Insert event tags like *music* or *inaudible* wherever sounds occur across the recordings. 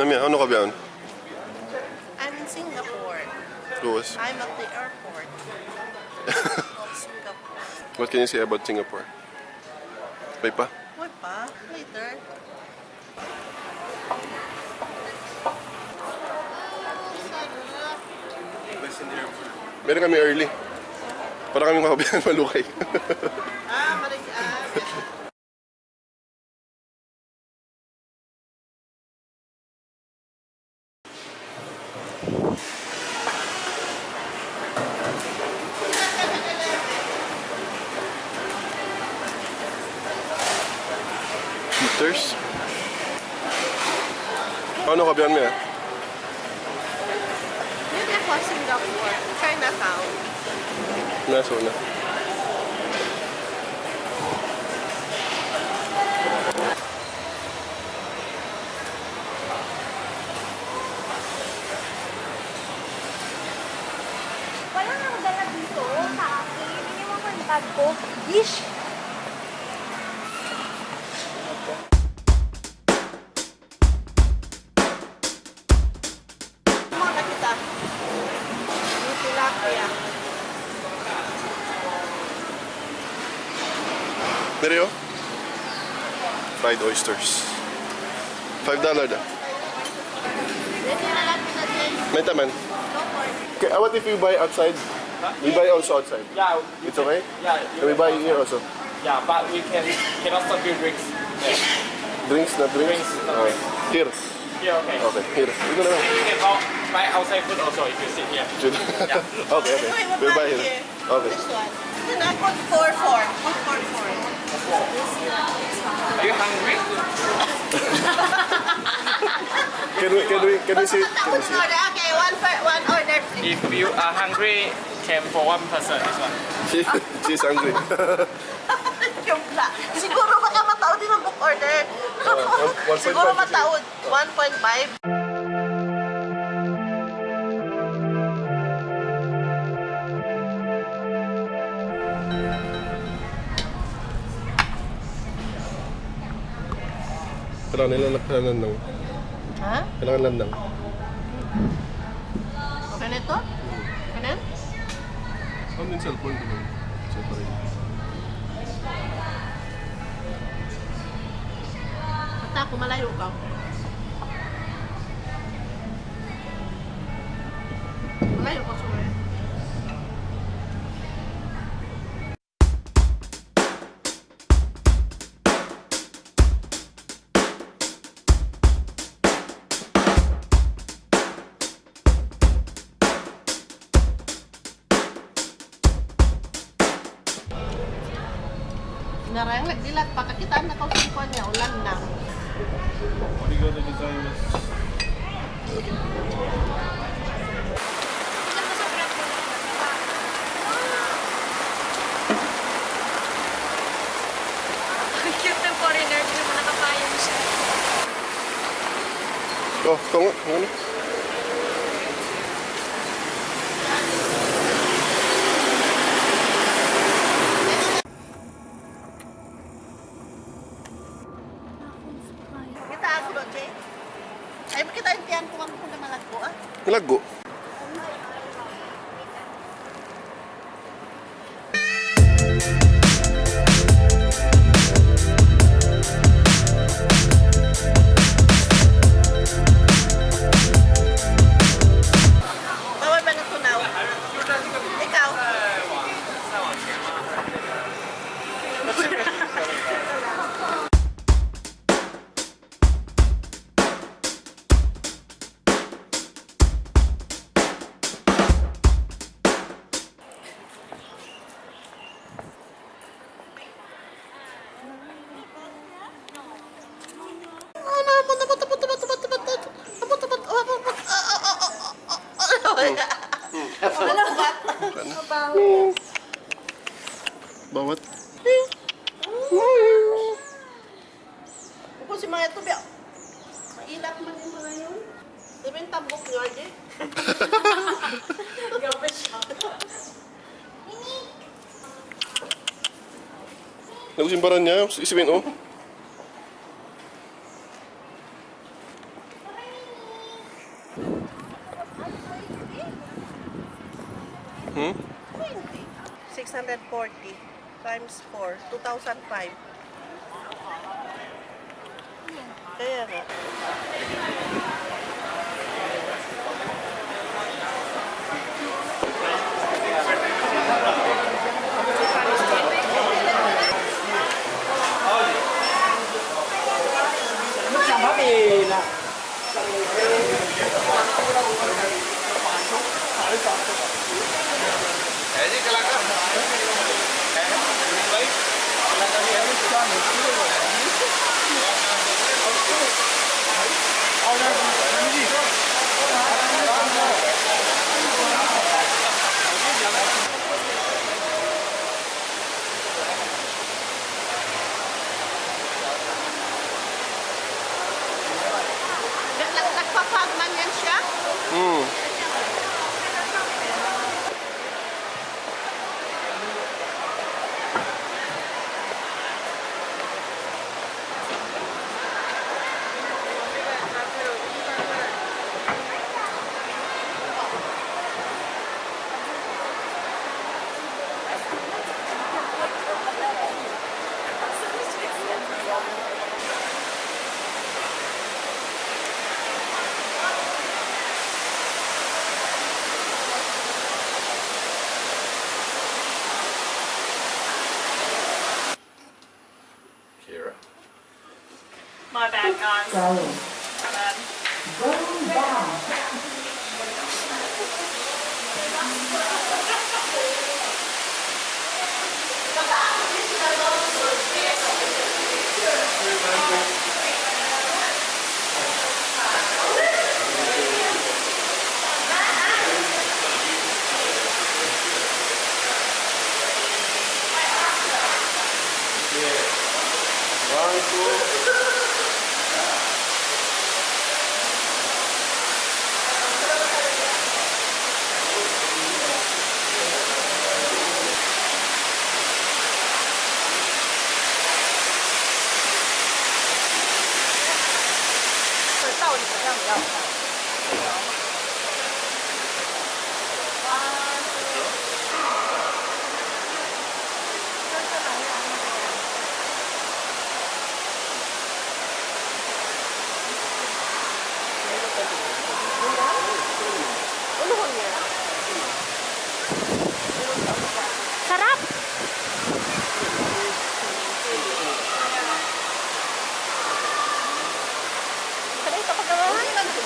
Nami, ano ka biyan? I'm in Singapore. Luwas. I'm at the airport of *laughs* Singapore. What can you say about Singapore? May pa? Why pa? Later. Meron kami early. Para kami makabiyan malukay. Ah. Fabiano Mier. não é question né war. Try not out. Nice one. Walang nang dala dito sa akin. fried oysters. Five dollar da. Okay, what if you buy outside? We buy also outside. Yeah. It's okay? Yeah. Can we buy here also? Yeah, but we can cannot serve you drinks. Yeah. Drinks, not drinks? Drinks, not drinks. Oh. Here. Here, okay. Okay, here. We're buy. You can buy outside food also if you sit here. *laughs* okay, okay. We'll buy here. Okay. This one. Not 144. 144. Are you hungry? Can we, can we, can we see? Can we One see? Okay, one, one order. If you are hungry, can for one person this one. She, she's hungry. *laughs* Joke lang. Siguro baka mataod din ang book order. point Siguro five. mataod. 1.5. Kailangan nila kailangan lang. Ha? Kailangan lang lang. Okay na ito? Okay na? Ano yung cellphone ko lang? Separate. Basta ako malayo ka. naranglag dilat pa kakitaan na kung saan niya ulan na Obrigado, designer. Oh, kung ano? Laggo. Laggo. Mailap man din mga yun. Diba yung tambok nyo, Arje? *laughs* Gabi siya. Tapos yung baran niya, isipin oh. Hmm? 640 times 4, 2005. よね。Tchau.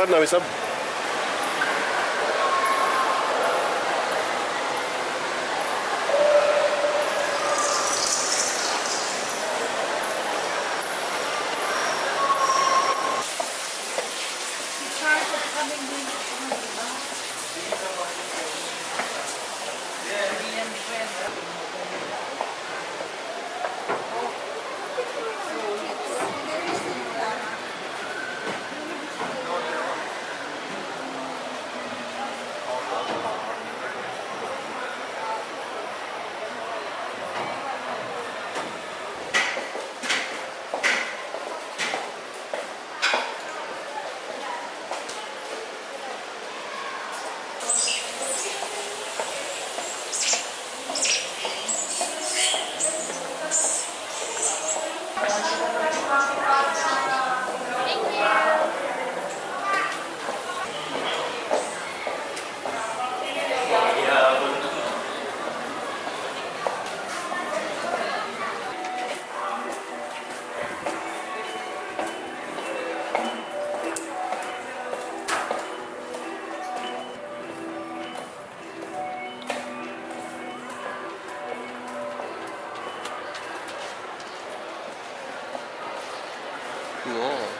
claro não, isso é 있고요.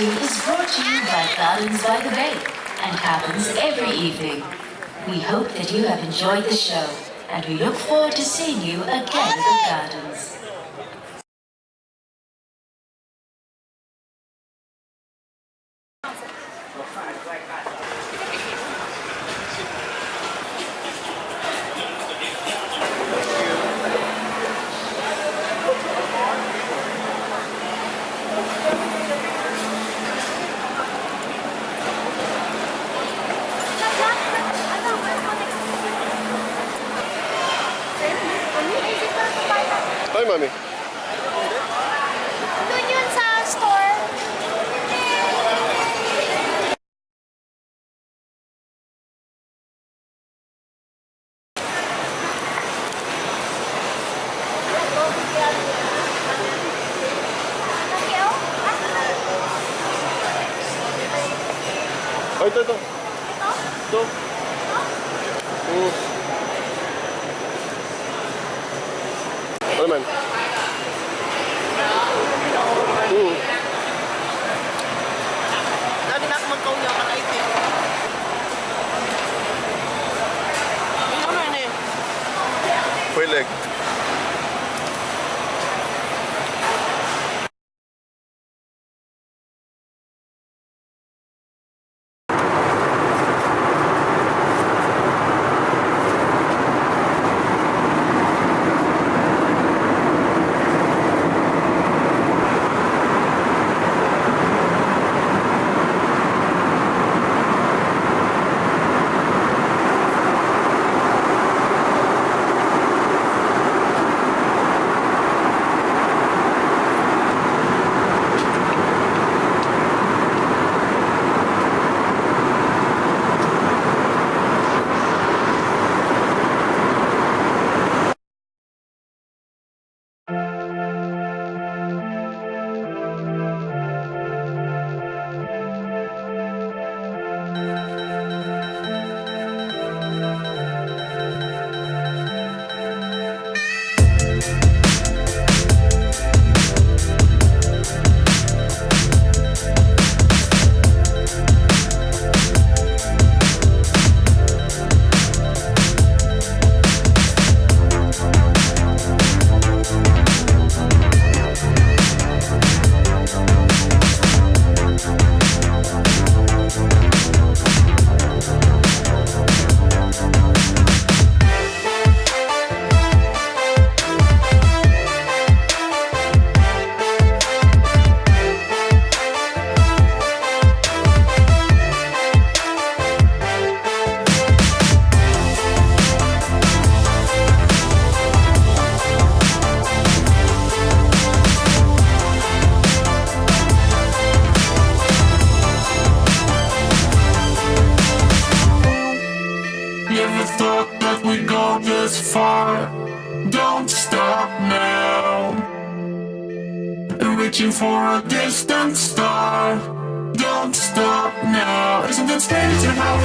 Is brought to you by Gardens by the Bay and happens every evening. We hope that you have enjoyed the show and we look forward to seeing you again at the Gardens. 있다 있다 있다 있다? 어? 오.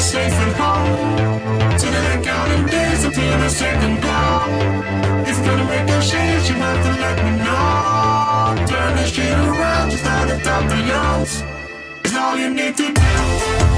Safe at home? So that I counting days until the second. If you're gonna make a change, you have to let me know. Turn this shit around, just out of top the lungs. Is all you need to do.